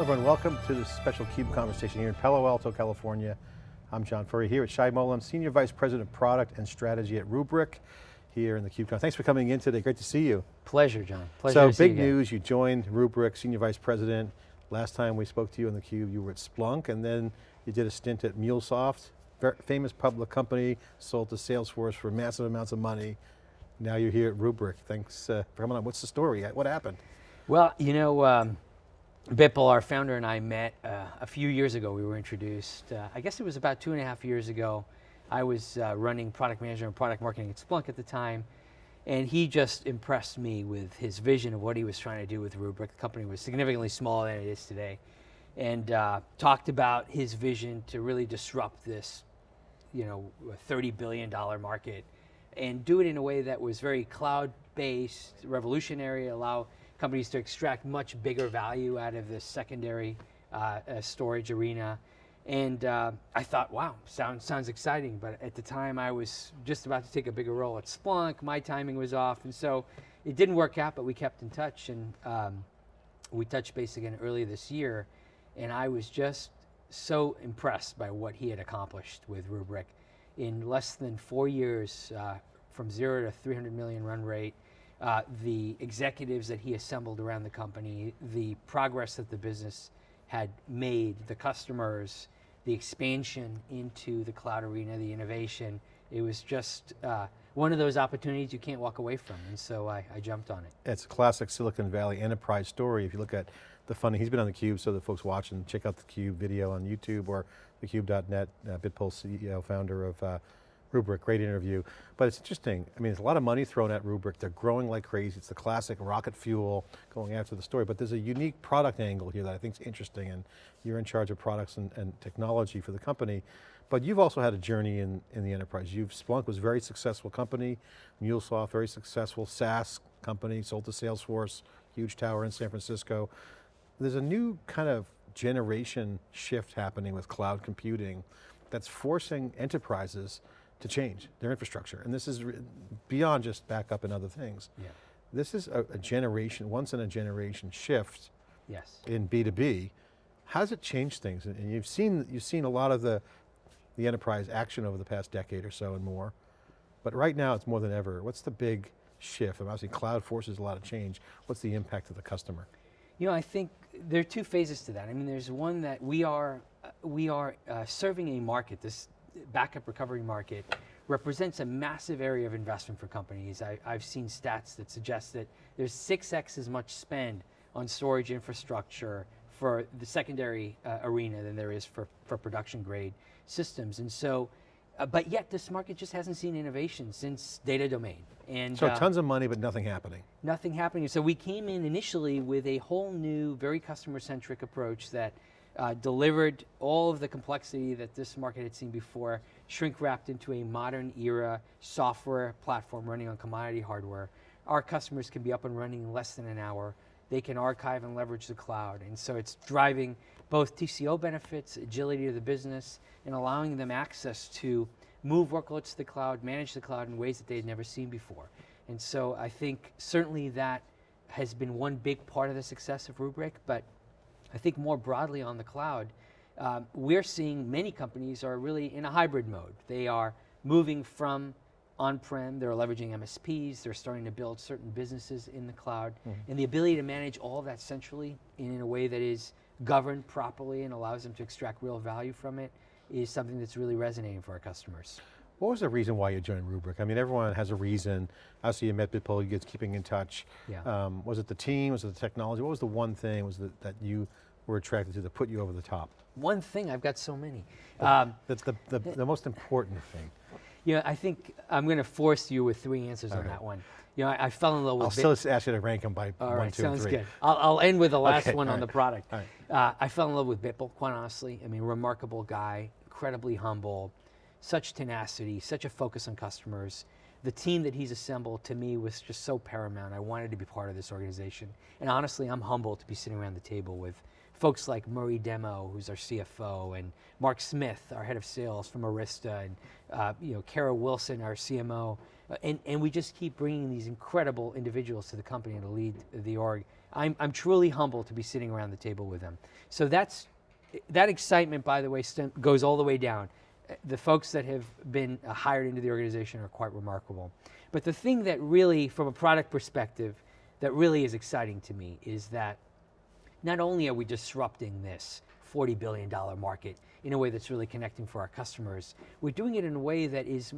everyone, welcome to this special CUBE conversation here in Palo Alto, California. I'm John Furrier here with Shay Mowlem, Senior Vice President of Product and Strategy at Rubrik here in the CUBECon. Thanks for coming in today, great to see you. Pleasure, John, pleasure So to see big you news, you joined Rubrik, Senior Vice President. Last time we spoke to you on the Cube, you were at Splunk, and then you did a stint at MuleSoft, very famous public company, sold to Salesforce for massive amounts of money. Now you're here at Rubrik. Thanks uh, for coming on. What's the story? What happened? Well, you know, um, Bipul, our founder and I met uh, a few years ago. We were introduced, uh, I guess it was about two and a half years ago. I was uh, running product management and product marketing at Splunk at the time. And he just impressed me with his vision of what he was trying to do with Rubrik. The company was significantly smaller than it is today. And uh, talked about his vision to really disrupt this, you know, $30 billion market and do it in a way that was very cloud-based, revolutionary, allow companies to extract much bigger value out of this secondary uh, uh, storage arena. And uh, I thought, wow, sounds, sounds exciting. But at the time I was just about to take a bigger role at Splunk, my timing was off. And so it didn't work out, but we kept in touch. And um, we touched base again earlier this year. And I was just so impressed by what he had accomplished with Rubrik. In less than four years, uh, from zero to 300 million run rate, uh, the executives that he assembled around the company, the progress that the business had made, the customers, the expansion into the cloud arena, the innovation. It was just uh, one of those opportunities you can't walk away from, and so I, I, jumped on it. It's a classic Silicon Valley enterprise story. If you look at the funding, he's been on theCUBE, so the folks watching, check out the CUBE video on YouTube or thecube.net, uh, Bipul CEO, founder of uh, Rubrik, great interview. But it's interesting, I mean, there's a lot of money thrown at Rubrik. They're growing like crazy. It's the classic rocket fuel going after the story, but there's a unique product angle here that I think is interesting and you're in charge of products and, and technology for the company. But you've also had a journey in, in the enterprise. You've, Splunk was a very successful company, MuleSoft, very successful SaaS company, sold to Salesforce, huge tower in San Francisco. There's a new kind of generation shift happening with cloud computing that's forcing enterprises to change their infrastructure. And this is beyond just backup and other things. Yeah. This is a, a generation, once in a generation shift yes. in B2B. How does it changed things? And you've seen, you've seen a lot of the, the enterprise action over the past decade or so and more. But right now it's more than ever. What's the big shift? And obviously cloud forces a lot of change. What's the impact to the customer? You know, I think there are two phases to that. I mean, there's one that we are, we are uh, serving a market, this backup recovery market represents a massive area of investment for companies. I, have seen stats that suggest that there's 6x as much spend on storage infrastructure for the secondary uh, arena than there is for, for production grade systems. And so, uh, but yet this market just hasn't seen innovation since data domain. And so uh, tons of money, but nothing happening. Nothing happening. So we came in initially with a whole new, very customer centric approach that uh, delivered all of the complexity that this market had seen before, shrink wrapped into a modern era software platform running on commodity hardware. Our customers can be up and running in less than an hour. They can archive and leverage the cloud. And so it's driving both TCO benefits, agility of the business, and allowing them access to move workloads to the cloud, manage the cloud in ways that they had never seen before. And so I think certainly that has been one big part of the success of Rubrik, but I think more broadly on the cloud, um, we're seeing many companies are really in a hybrid mode. They are moving from on-prem, they're leveraging MSPs, they're starting to build certain businesses in the cloud, mm -hmm. and the ability to manage all of that centrally and in a way that is governed properly and allows them to extract real value from it is something that's really resonating for our customers. What was the reason why you joined Rubrik? I mean, everyone has a reason. Obviously, you met Bipul, you guys keeping in touch. Yeah. Um, was it the team, was it the technology? What was the one thing was that, that you were attracted to that put you over the top? One thing, I've got so many. Um, That's the, the, the, most important thing. You know, I think I'm going to force you with three answers on that one. You know, I, I, fell in love with I'll still ask you to rank them by All one, right, two, sounds three. good. I'll, I'll, end with the last okay, one on right. the product. Right. Uh, I fell in love with Bipul, quite honestly. I mean, remarkable guy, incredibly humble, such tenacity, such a focus on customers. The team that he's assembled to me was just so paramount. I wanted to be part of this organization. And honestly, I'm humbled to be sitting around the table with folks like Murray Demo, who's our CFO, and Mark Smith, our head of sales from Arista, and uh, you know, Kara Wilson, our CMO. Uh, and, and we just keep bringing these incredible individuals to the company to lead the org I'm, I'm truly humbled to be sitting around the table with them. So that's, that excitement, by the way, goes all the way down. The folks that have been uh, hired into the organization are quite remarkable. But the thing that really, from a product perspective, that really is exciting to me is that not only are we disrupting this $40 billion market in a way that's really connecting for our customers, we're doing it in a way that is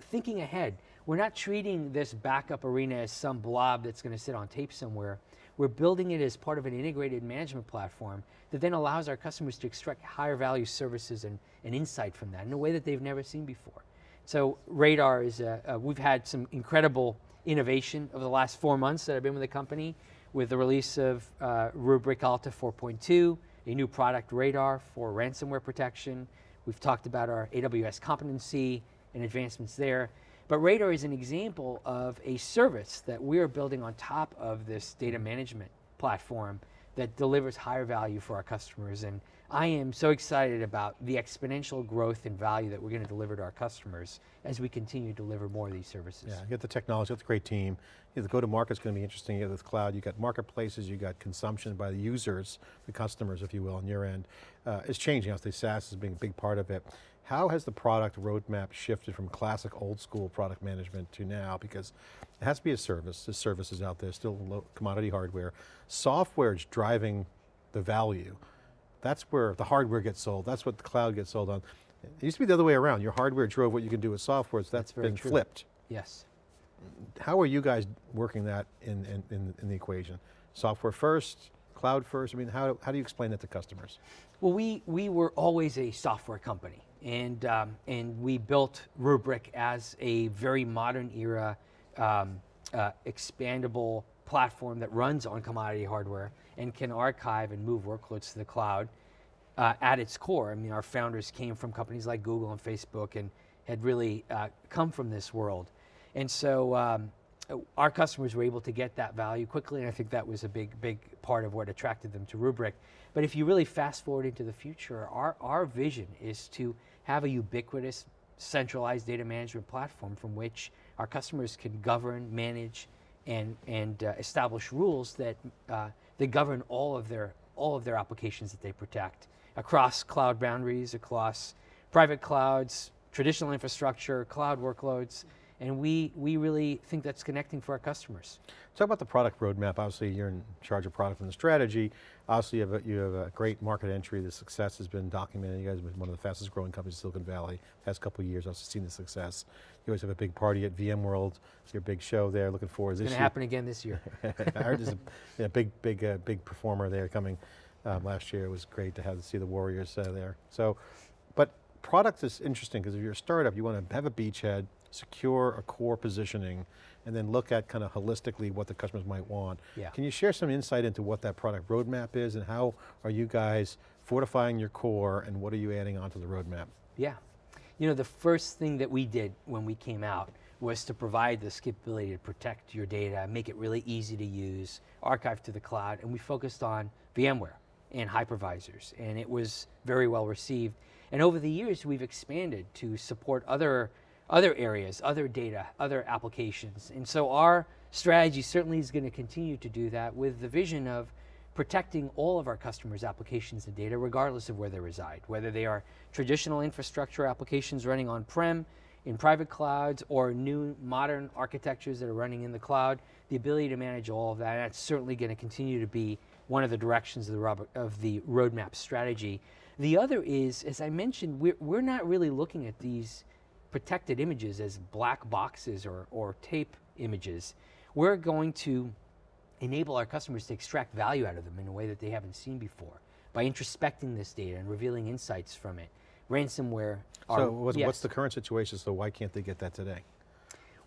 thinking ahead. We're not treating this backup arena as some blob that's going to sit on tape somewhere. We're building it as part of an integrated management platform that then allows our customers to extract higher value services and, and insight from that in a way that they've never seen before. So Radar is, a, a, we've had some incredible innovation over the last four months that I've been with the company with the release of uh, Rubrik Alta 4.2, a new product Radar for ransomware protection. We've talked about our AWS competency and advancements there. But Radar is an example of a service that we're building on top of this data management platform that delivers higher value for our customers. And I am so excited about the exponential growth and value that we're going to deliver to our customers as we continue to deliver more of these services. Yeah, you got the technology, you got the great team. You know, the go-to-market's going to be interesting. You got this cloud, you got marketplaces, you got consumption by the users, the customers, if you will, on your end. Uh, it's changing, obviously SaaS is being a big part of it. How has the product roadmap shifted from classic old school product management to now? Because it has to be a service, there's services out there, still low commodity hardware. Software is driving the value. That's where the hardware gets sold, that's what the cloud gets sold on. It used to be the other way around, your hardware drove what you can do with software, so that's That's been true. flipped. Yes. How are you guys working that in, in, in, in the equation? Software first, cloud first? I mean, how, how do you explain that to customers? Well, we, we were always a software company, and, um, and we built Rubrik as a very modern era, um, uh, expandable platform that runs on commodity hardware and can archive and move workloads to the cloud uh, at its core. I mean, our founders came from companies like Google and Facebook and had really uh, come from this world. And so um, our customers were able to get that value quickly, and I think that was a big, big part of what attracted them to Rubrik. But if you really fast forward into the future, our, our vision is to have a ubiquitous, centralized data management platform from which our customers can govern, manage, and, and uh, establish rules that, uh, that govern all of, their, all of their applications that they protect across cloud boundaries, across private clouds, traditional infrastructure, cloud workloads, and we, we really think that's connecting for our customers. Talk about the product roadmap. Obviously, you're in charge of product and the strategy. Obviously, you have, a, you have a great market entry. The success has been documented. You guys have been one of the fastest growing companies in Silicon Valley. Past couple of years, I've seen the success. You always have a big party at VMworld. It's your big show there. Looking forward to It's going to happen again this year. I heard there's a big, big, uh, big performer there coming um, last year. It was great to have to see the Warriors uh, there. So, but product is interesting because if you're a startup, you want to have a beachhead, secure a core positioning, and then look at kind of holistically what the customers might want. Yeah. Can you share some insight into what that product roadmap is and how are you guys fortifying your core and what are you adding onto the roadmap? Yeah. You know, the first thing that we did when we came out was to provide this capability to protect your data, make it really easy to use, archive to the cloud, and we focused on VMware and hypervisors, and it was very well received. And over the years, we've expanded to support other, other areas, other data, other applications. And so our strategy certainly is going to continue to do that with the vision of protecting all of our customers' applications and data, regardless of where they reside, whether they are traditional infrastructure applications running on-prem, in private clouds, or new modern architectures that are running in the cloud, the ability to manage all of that, that's certainly going to continue to be one of the directions of the, of the roadmap strategy. The other is, as I mentioned, we're, we're not really looking at these protected images as black boxes or, or tape images. We're going to enable our customers to extract value out of them in a way that they haven't seen before by introspecting this data and revealing insights from it. Ransomware. Are, so what's, yes. what's the current situation, so why can't they get that today?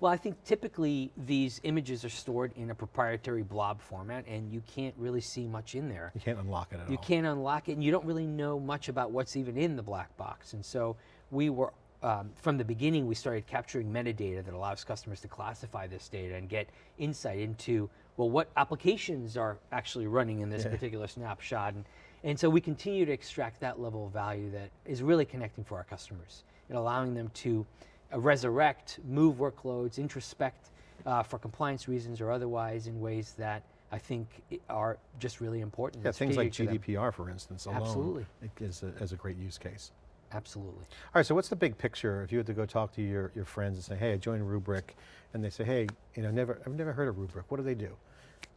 Well, I think typically these images are stored in a proprietary blob format and you can't really see much in there. You can't unlock it at You all. can't unlock it and you don't really know much about what's even in the black box. And so we were, um, from the beginning, we started capturing metadata that allows customers to classify this data and get insight into, well, what applications are actually running in this Yeah. particular snapshot. And, and so we continue to extract that level of value that is really connecting for our customers and allowing them to uh, resurrect, move workloads, introspect uh, for compliance reasons or otherwise in ways that I think are just really important. Yeah, things like strategic to them. GDPR, for instance, alone Absolutely. is a, as a great use case. Absolutely. All right, so what's the big picture if you had to go talk to your, your friends and say, hey, I joined Rubrik, and they say, hey, you know, never, I've never heard of Rubrik, what do they do?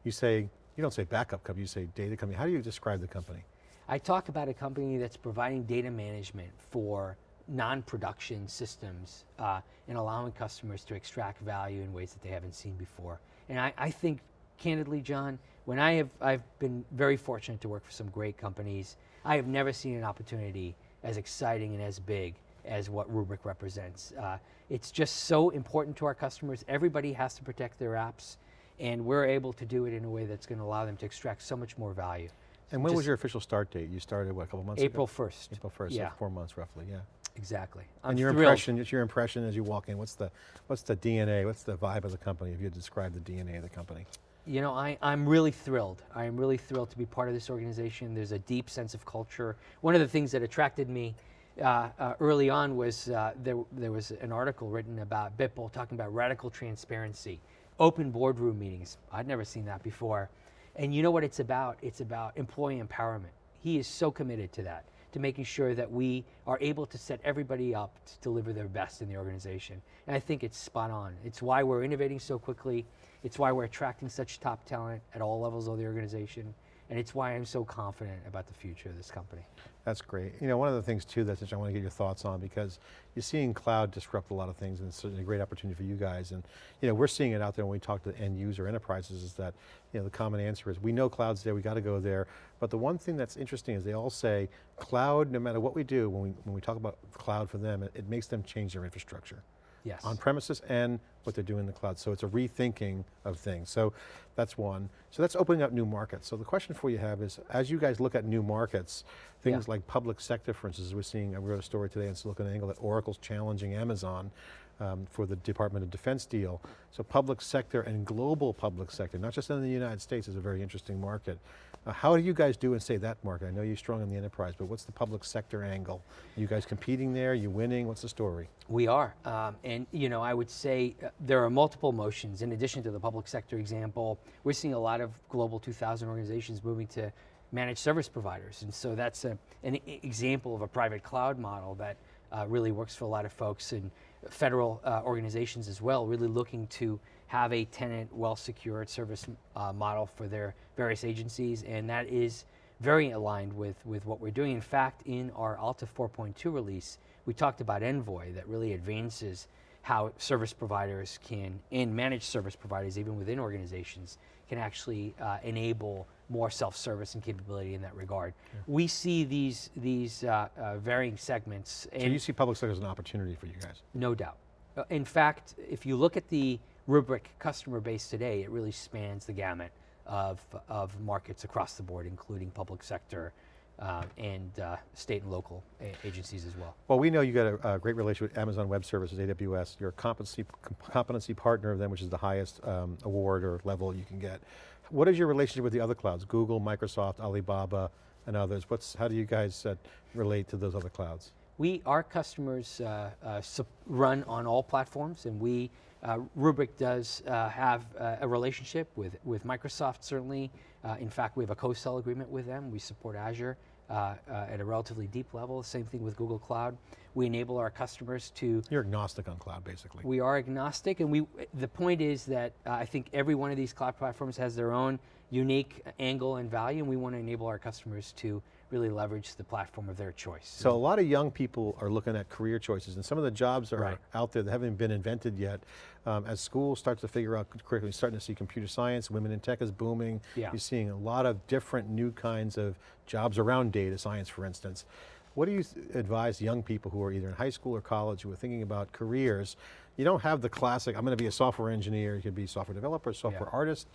You say, you don't say backup company, you say data company. How do you describe the company? I talk about a company that's providing data management for non-production systems uh, and allowing customers to extract value in ways that they haven't seen before. And I, I think, candidly, John, when I have I've been very fortunate to work for some great companies, I have never seen an opportunity as exciting and as big as what Rubrik represents. Uh, it's just so important to our customers. Everybody has to protect their apps, and we're able to do it in a way that's going to allow them to extract so much more value. And when was your official start date? You started, what, a couple months April ago? 1st. April 1st, Yeah. so four months roughly, yeah. Exactly. and I'm your thrilled. impression, it's your impression as you walk in, what's the, what's the DNA, what's the vibe of the company, if you describe the DNA of the company? You know, I, I'm really thrilled. I am really thrilled to be part of this organization. There's a deep sense of culture. One of the things that attracted me uh, uh, early on was uh, there, there was an article written about Bipul talking about radical transparency, open boardroom meetings. I'd never seen that before. And you know what it's about? It's about employee empowerment. He is so committed to that, to making sure that we are able to set everybody up to deliver their best in the organization. And I think it's spot on. It's why we're innovating so quickly. It's why we're attracting such top talent at all levels of the organization. And it's why I'm so confident about the future of this company. That's great. You know, one of the things too that I want to get your thoughts on because you're seeing cloud disrupt a lot of things and it's certainly a great opportunity for you guys. And you know, we're seeing it out there when we talk to end user enterprises is that, you know, the common answer is we know cloud's there, we got to go there. But the one thing that's interesting is they all say cloud, no matter what we do, when we, when we talk about cloud for them, it, it makes them change their infrastructure. Yes. on premises and what they're doing in the cloud. So it's a rethinking of things. So that's one. So that's opening up new markets. So the question for you have is, as you guys look at new markets, things Yeah. like public sector, for instance, we're seeing, I wrote a story today in SiliconANGLE that Oracle's challenging Amazon um, for the Department of Defense deal. So public sector and global public sector, not just in the United States, is a very interesting market. Uh, how do you guys do in say that market? I know you're strong in the enterprise, but what's the public sector angle? Are you guys competing there? you winning? What's the story? We are, um, and you know, I would say uh, there are multiple motions. In addition to the public sector example, we're seeing a lot of global 2000 organizations moving to managed service providers, and so that's a, an example of a private cloud model that uh, really works for a lot of folks and federal uh, organizations as well, really looking to have a tenant, well-secured service uh, model for their various agencies, and that is very aligned with, with what we're doing. In fact, in our Alta 4.2 release, we talked about Envoy that really advances how service providers can, and managed service providers, even within organizations, can actually uh, enable more self-service and capability in that regard. We see these, these uh, uh, varying segments. So you see public sector as an opportunity for you guys? No doubt. Uh, In fact, if you look at the Rubrik customer base today, it really spans the gamut of, of markets across the board, including public sector uh, and uh, state and local agencies as well. Well, we know you got a, a great relationship with Amazon Web Services, AWS. You're a competency, competency partner of them, which is the highest um, award or level you can get. What is your relationship with the other clouds? Google, Microsoft, Alibaba, and others. What's, how do you guys uh, relate to those other clouds? We, our customers uh, uh, run on all platforms, and we, uh, Rubrik does uh, have uh, a relationship with, with Microsoft, certainly. In fact, we have a co-sell agreement with them. We support Azure uh, uh, at a relatively deep level. Same thing with Google Cloud. We enable our customers to You're agnostic on cloud, basically. we are agnostic, and we. The point is that uh, I think every one of these cloud platforms has their own unique angle and value, and we want to enable our customers to really leverage the platform of their choice. So a lot of young people are looking at career choices and some of the jobs are Right. out there that haven't been invented yet. Um, as schools start to figure out curriculum, you're starting to see computer science, women in tech is booming. Yeah. You're seeing a lot of different new kinds of jobs around data science, for instance. What do you advise young people who are either in high school or college who are thinking about careers? You don't have the classic, I'm going to be a software engineer, you could be a software developer, software artist.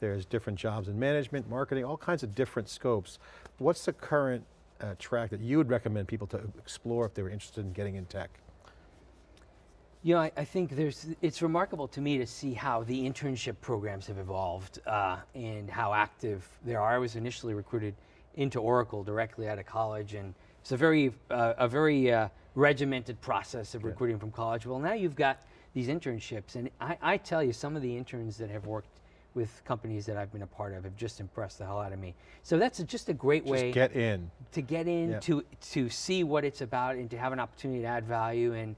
There's different jobs in management, marketing, all kinds of different scopes. What's the current uh, track that you would recommend people to explore if they were interested in getting in tech? You know, I, I think there's, it's remarkable to me to see how the internship programs have evolved uh, and how active they are. I was initially recruited into Oracle directly out of college, and it's a very, uh, a very uh, regimented process of recruiting from college. Well, now you've got these internships, and I, I tell you, some of the interns that have worked with companies that I've been a part of have just impressed the hell out of me. So that's a, just a great Just way get in. to get in, Yeah. to to see what it's about, and to have an opportunity to add value. And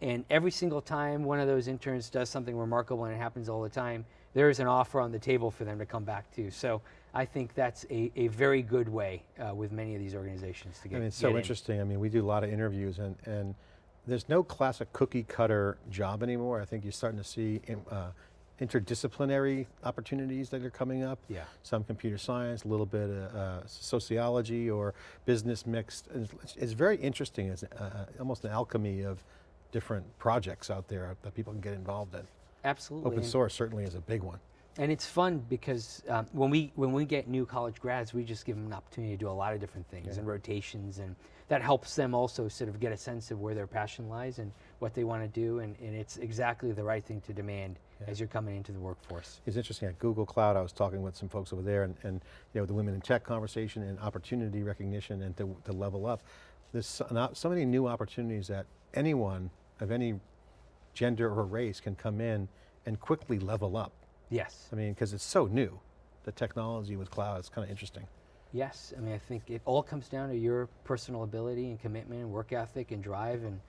and every single time one of those interns does something remarkable, and it happens all the time, there is an offer on the table for them to come back to. So I think that's a, a very good way uh, with many of these organizations to get. I mean, it's so in. interesting. I mean, we do a lot of interviews and, and there's no classic cookie cutter job anymore. I think you're starting to see uh, interdisciplinary opportunities that are coming up. Yeah. Some computer science, a little bit of uh, sociology or business mixed. It's, it's very interesting. It's uh, almost an alchemy of different projects out there that people can get involved in. Absolutely. Open source certainly is a big one. And it's fun because um, when we when we get new college grads, we just give them an opportunity to do a lot of different things Yeah. and rotations, and that helps them also sort of get a sense of where their passion lies and what they want to do, and, and it's exactly the right thing to demand Yeah. as you're coming into the workforce. It's interesting at Google Cloud, I was talking with some folks over there and, and you know, the women in tech conversation and opportunity recognition and to, to level up. There's so, not- so many new opportunities that anyone of any gender or race can come in and quickly level up. Yes, I mean, because it's so new. The technology with cloud is kind of interesting. yes. I mean, I think it all comes down to your personal ability and commitment, and work ethic and drive, and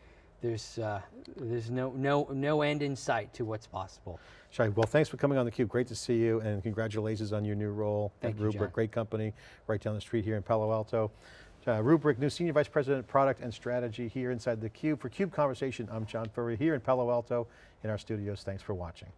there's uh, there's no no no end in sight to what's possible. Shay, well, thanks for coming on theCUBE. Great to see you and congratulations on your new role Thank at you, Rubrik. John. Great company right down the street here in Palo Alto. Uh, Rubrik, new Senior Vice President, Product and Strategy here inside theCUBE. For CUBE Conversation, I'm John Furrier here in Palo Alto in our studios. Thanks for watching.